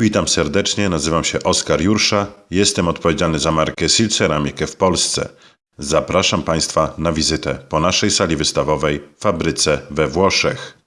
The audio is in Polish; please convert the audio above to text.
Witam serdecznie, nazywam się Oskar Jursza, jestem odpowiedzialny za markę Silceramikę w Polsce. Zapraszam Państwa na wizytę po naszej sali wystawowej w fabryce we Włoszech.